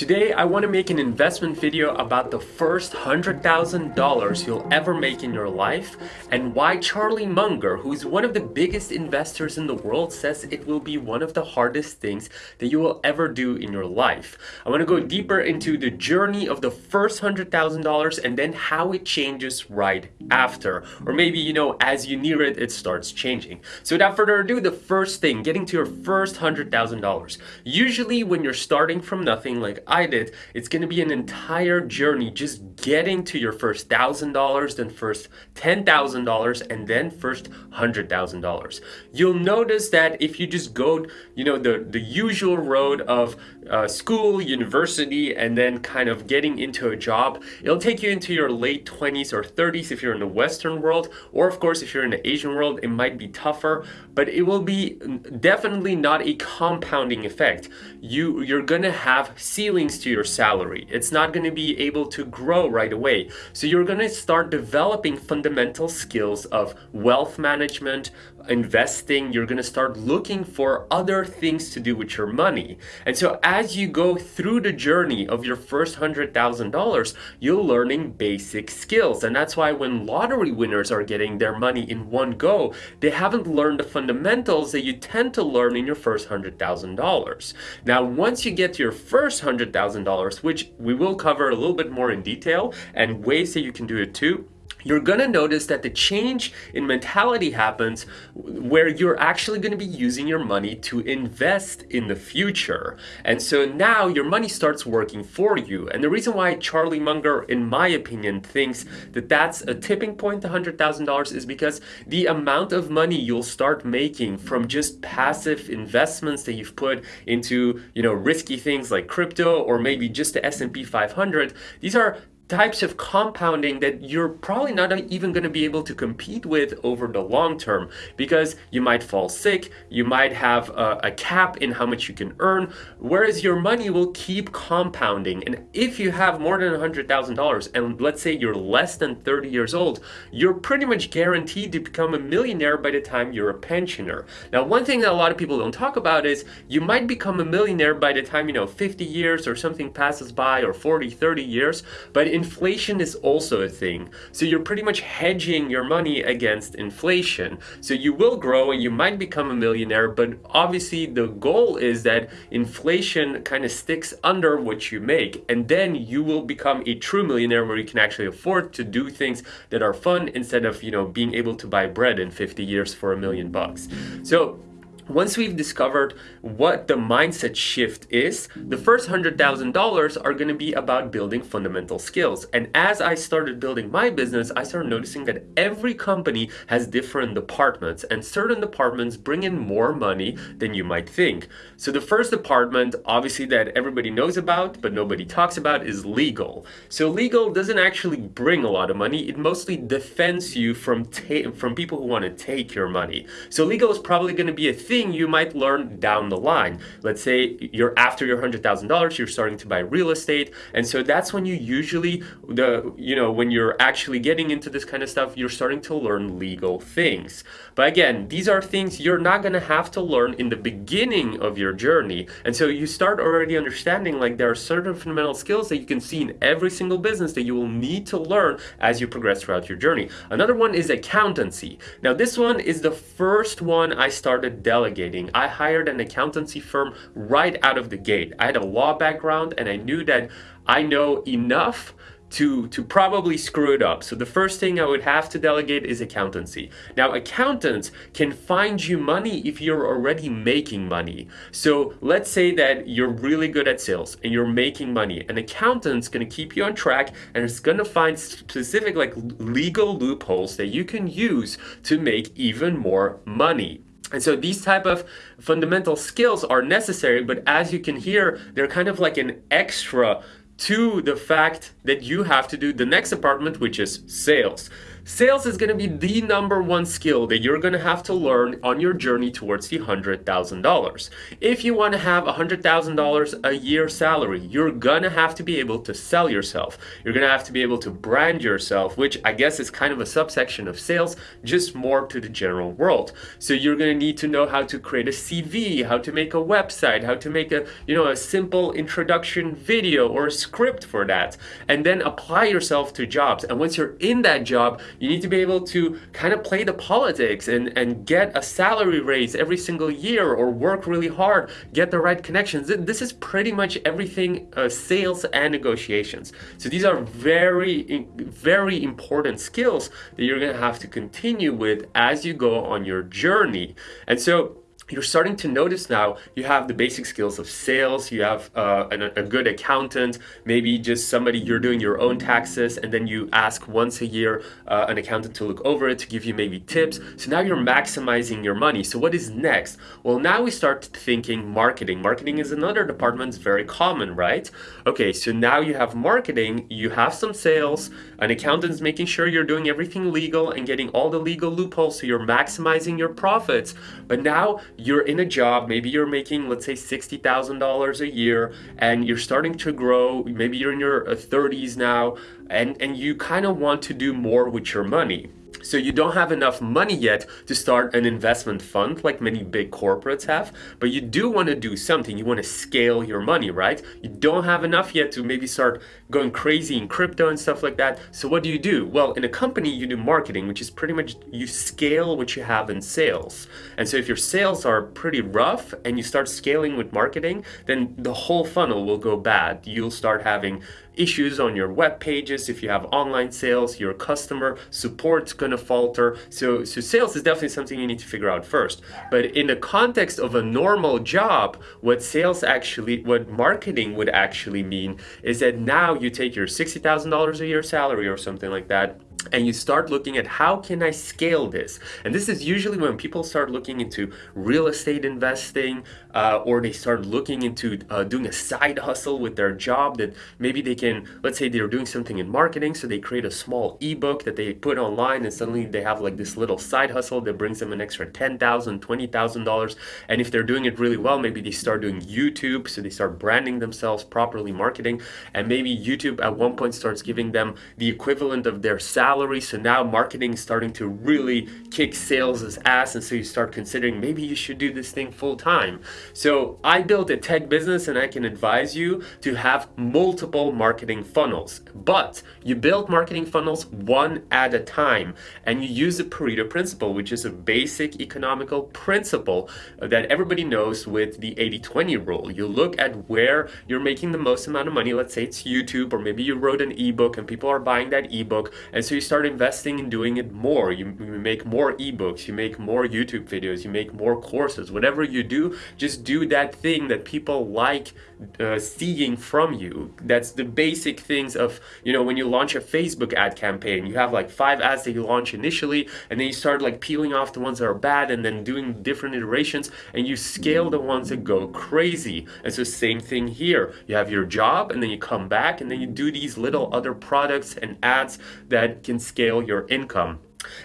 Today I want to make an investment video about the first $100,000 you'll ever make in your life and why Charlie Munger, who is one of the biggest investors in the world, says it will be one of the hardest things that you will ever do in your life. I want to go deeper into the journey of the first $100,000 and then how it changes right after. Or maybe, you know, as you near it, it starts changing. So without further ado, the first thing, getting to your first $100,000. Usually when you're starting from nothing like I did, it's going to be an entire journey just getting to your first $1,000, then first $10,000, and then first $100,000. You'll notice that if you just go, you know, the, the usual road of uh, school, university, and then kind of getting into a job, it'll take you into your late 20s or 30s if you're in the Western world, or of course, if you're in the Asian world, it might be tougher, but it will be definitely not a compounding effect. You, you're gonna have ceilings to your salary. It's not to be able to grow right away. So you're to start developing fundamental skills of wealth management, investing, you're going to start looking for other things to do with your money. And so as you go through the journey of your first $100,000, you're learning basic skills. And that's why when lottery winners are getting their money in one go, they haven't learned the fundamentals that you tend to learn in your first $100,000. Now, once you get to your first $100,000, which we will cover a little bit more in detail and ways that you can do it too, you're going to notice that the change in mentality happens where you're actually going to be using your money to invest in the future. And so now your money starts working for you. And the reason why Charlie Munger, in my opinion, thinks that that's a tipping point, $100,000, is because the amount of money you'll start making from just passive investments that you've put into, you know, risky things like crypto or maybe just the S&P 500, these are types of compounding that you're probably not even going to be able to compete with over the long term because you might fall sick, you might have a, a, cap in how much you can earn, whereas your money will keep compounding. And if you have more than $100,000 and let's say you're less than 30 years old, you're pretty much guaranteed to become a millionaire by the time you're a pensioner. Now, one thing that a lot of people don't talk about is you might become a millionaire by the time, you know, 50 years or something passes by or 40, 30 years, but in inflation is also a thing. So you're pretty much hedging your money against inflation. So you will grow and you might become a millionaire, but obviously the goal is that inflation kind of sticks under what you make. And then you will become a true millionaire where you can actually afford to do things that are fun instead of, you know, being able to buy bread in 50 years for a million bucks. So once we've discovered what the mindset shift is, the first $100,000 are going to be about building fundamental skills. And as I started building my business, I started noticing that every company has different departments and certain departments bring in more money than you might think. So the first department, obviously that everybody knows about, but nobody talks about is legal. So legal doesn't actually bring a lot of money. It mostly defends you from, from people who want to take your money. So legal is probably going to be a thing thing you might learn down the line. Let's say you're after your $100,000, you're starting to buy real estate. And so that's when you usually, the you know, when you're actually getting into this kind of stuff, you're starting to learn legal things. But again, these are things you're not going to have to learn in the beginning of your journey. And so you start already understanding like there are certain fundamental skills that you can see in every single business that you will need to learn as you progress throughout your journey. Another one is accountancy. Now this one is the first one I started delegating delegating. I hired an accountancy firm right out of the gate. I had a law background and I knew that I know enough to, to probably screw it up. So the first thing I would have to delegate is accountancy. Now accountants can find you money if you're already making money. So let's say that you're really good at sales and you're making money. An accountant's gonna keep you on track and it's gonna find specific like legal loopholes that you can use to make even more money. And so these type of fundamental skills are necessary, but as you can hear, they're kind of like an extra to the fact that you have to do the next apartment, which is sales. Sales is going to be the number one skill that you're going to have to learn on your journey towards the $100,000. If you want to have a $100,000 a year salary, you're going to have to be able to sell yourself. You're going to have to be able to brand yourself, which I guess is kind of a subsection of sales, just more to the general world. So you're going to need to know how to create a CV, how to make a website, how to make a, you know, a simple introduction video or a script for that, and then apply yourself to jobs. And once you're in that job, you need to be able to kind of play the politics and, and get a salary raise every single year or work really hard, get the right connections. This is pretty much everything uh, sales and negotiations. So these are very, very important skills that you're going to have to continue with as you go on your journey. And so you're starting to notice now you have the basic skills of sales you have uh, an, a good accountant maybe just somebody you're doing your own taxes and then you ask once a year uh, an accountant to look over it to give you maybe tips. So now you're maximizing your money. So what is next? Well now we start thinking marketing. Marketing is another department it's very common right? Okay so now you have marketing you have some sales an accountant's making sure you're doing everything legal and getting all the legal loopholes so you're maximizing your profits but now you're in a job, maybe you're making, let's say, $60,000 a year, and you're starting to grow, maybe you're in your 30s uh, now, and, and you kind of want to do more with your money. So you don't have enough money yet to start an investment fund like many big corporates have, but you do want to do something. You want to scale your money, right? You don't have enough yet to maybe start going crazy in crypto and stuff like that. So what do you do? Well, in a company, you do marketing, which is pretty much you scale what you have in sales. And so if your sales are pretty rough and you start scaling with marketing, then the whole funnel will go bad. You'll start having issues on your web pages if you have online sales your customer support's to falter so so sales is definitely something you need to figure out first but in the context of a normal job what sales actually what marketing would actually mean is that now you take your $60,000 a year salary or something like that and you start looking at how can I scale this? And this is usually when people start looking into real estate investing uh, or they start looking into uh, doing a side hustle with their job that maybe they can, let's say they're doing something in marketing, so they create a small ebook that they put online and suddenly they have like this little side hustle that brings them an extra $10,000, $20,000. And if they're doing it really well, maybe they start doing YouTube, so they start branding themselves properly, marketing, and maybe YouTube at one point starts giving them the equivalent of their salary salary. So now marketing is starting to really kick sales' ass. And so you start considering maybe you should do this thing full time. So I built a tech business and I can advise you to have multiple marketing funnels. But you build marketing funnels one at a time. And you use the Pareto principle, which is a basic economical principle that everybody knows with the 80-20 rule. You look at where you're making the most amount of money. Let's say it's YouTube or maybe you wrote an ebook and people are buying that ebook. And so you start investing in doing it more. You, you make more ebooks, you make more YouTube videos, you make more courses. Whatever you do, just do that thing that people like uh, seeing from you. That's the basic things of, you know, when you launch a Facebook ad campaign, you have like five ads that you launch initially, and then you start like peeling off the ones that are bad and then doing different iterations, and you scale the ones that go crazy. And so same thing here. You have your job, and then you come back, and then you do these little other products and ads that can scale your income.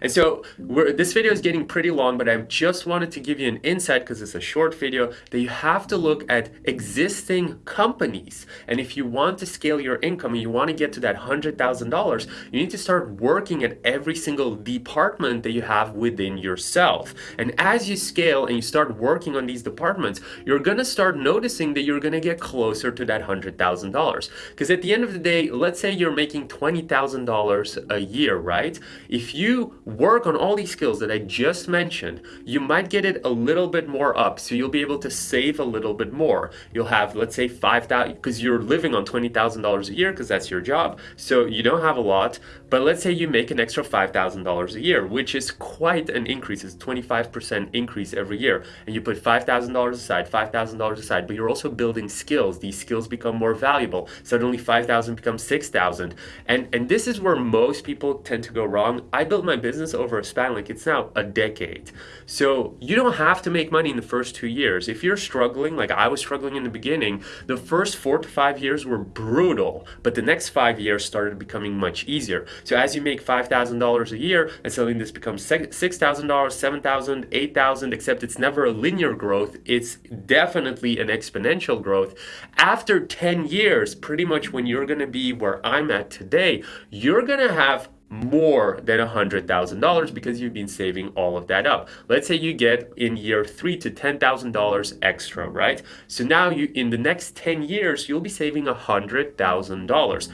And so this video is getting pretty long, but I just wanted to give you an insight because it's a short video that you have to look at existing companies. And if you want to scale your income and you want to get to that $100,000, you need to start working at every single department that you have within yourself. And as you scale and you start working on these departments, you're going to start noticing that you're going to get closer to that $100,000. Because at the end of the day, let's say you're making $20,000 a year, right? If you work on all these skills that I just mentioned, you might get it a little bit more up. So you'll be able to save a little bit more. You'll have, let's say 5,000, because you're living on $20,000 a year because that's your job. So you don't have a lot, but let's say you make an extra $5,000 a year, which is quite an increase. It's 25% increase every year. And you put $5,000 aside, $5,000 aside, but you're also building skills. These skills become more valuable. Suddenly 5,000 becomes 6,000. And, and this is where most people tend to go wrong. I built my my business over a span like it's now a decade. So you don't have to make money in the first two years. If you're struggling, like I was struggling in the beginning, the first four to five years were brutal, but the next five years started becoming much easier. So as you make $5,000 a year and suddenly this becomes $6,000, $7,000, $8,000, except it's never a linear growth, it's definitely an exponential growth. After 10 years, pretty much when you're gonna be where I'm at today, you're gonna have more than $100,000 because you've been saving all of that up. Let's say you get in year three to $10,000 extra, right? So now you in the next 10 years, you'll be saving $100,000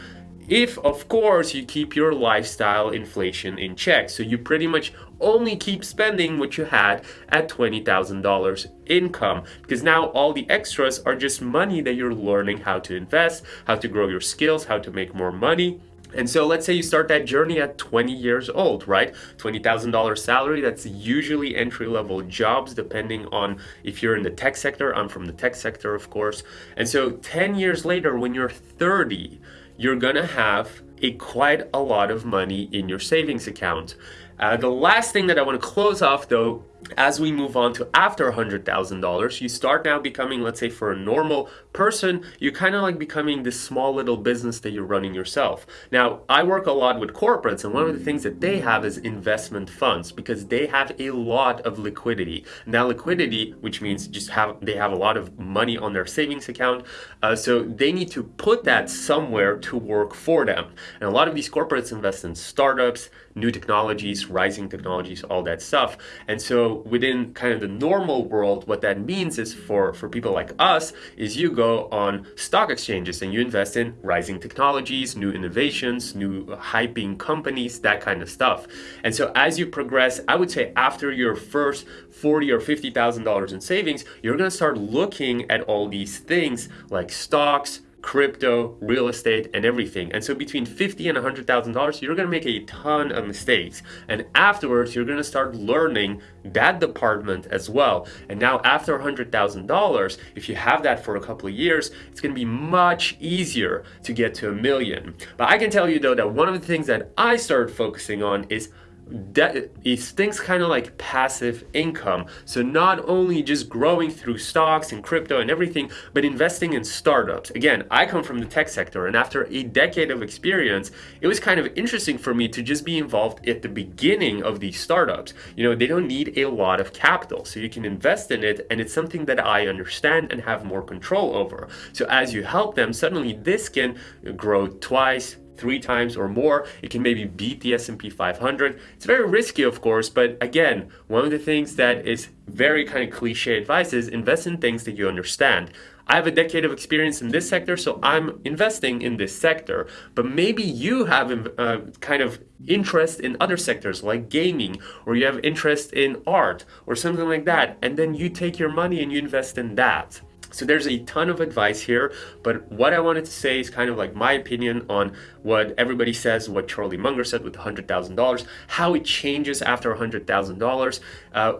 if of course you keep your lifestyle inflation in check so you pretty much only keep spending what you had at $20,000 income because now all the extras are just money that you're learning how to invest how to grow your skills how to make more money and so let's say you start that journey at 20 years old, right? $20,000 salary, that's usually entry-level jobs depending on if you're in the tech sector. I'm from the tech sector, of course. And so 10 years later, when you're 30, you're gonna have a quite a lot of money in your savings account. Uh, the last thing that I want to close off though as we move on to after $100,000, you start now becoming, let's say for a normal person, you're kind of like becoming this small little business that you're running yourself. Now, I work a lot with corporates and one of the things that they have is investment funds because they have a lot of liquidity. Now liquidity, which means just have they have a lot of money on their savings account, uh, so they need to put that somewhere to work for them. And a lot of these corporates invest in startups, new technologies, rising technologies, all that stuff. And so within kind of the normal world, what that means is for, for people like us, is you go on stock exchanges and you invest in rising technologies, new innovations, new hyping companies, that kind of stuff. And so as you progress, I would say after your first 40 or $50,000 in savings, you're gonna start looking at all these things like stocks, crypto, real estate, and everything. And so between fifty and $100,000, you're gonna make a ton of mistakes. And afterwards, you're gonna start learning that department as well. And now after $100,000, if you have that for a couple of years, it's gonna be much easier to get to a million. But I can tell you though that one of the things that I started focusing on is that things kind of like passive income. So not only just growing through stocks and crypto and everything, but investing in startups. Again, I come from the tech sector and after a decade of experience, it was kind of interesting for me to just be involved at the beginning of these startups. You know, they don't need a lot of capital, so you can invest in it and it's something that I understand and have more control over. So as you help them, suddenly this can grow twice, three times or more. It can maybe beat the S&P 500. It's very risky, of course, but again, one of the things that is very kind of cliche advice is invest in things that you understand. I have a decade of experience in this sector, so I'm investing in this sector. But maybe you have uh, kind of interest in other sectors like gaming, or you have interest in art, or something like that. And then you take your money and you invest in that. So there's a ton of advice here, but what I wanted to say is kind of like my opinion on what everybody says, what Charlie Munger said with $100,000, how it changes after $100,000. Uh,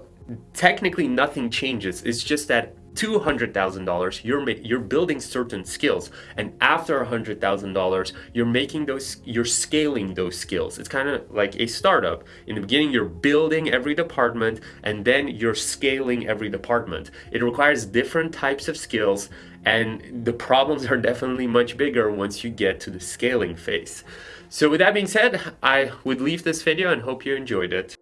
technically nothing changes. It's just that $200,000, you're you're building certain skills, and after $100,000, you're making those, you're scaling those skills. It's kind of like a startup. In the beginning, you're building every department, and then you're scaling every department. It requires different types of skills, and the problems are definitely much bigger once you get to the scaling phase. So with that being said, I would leave this video and hope you enjoyed it.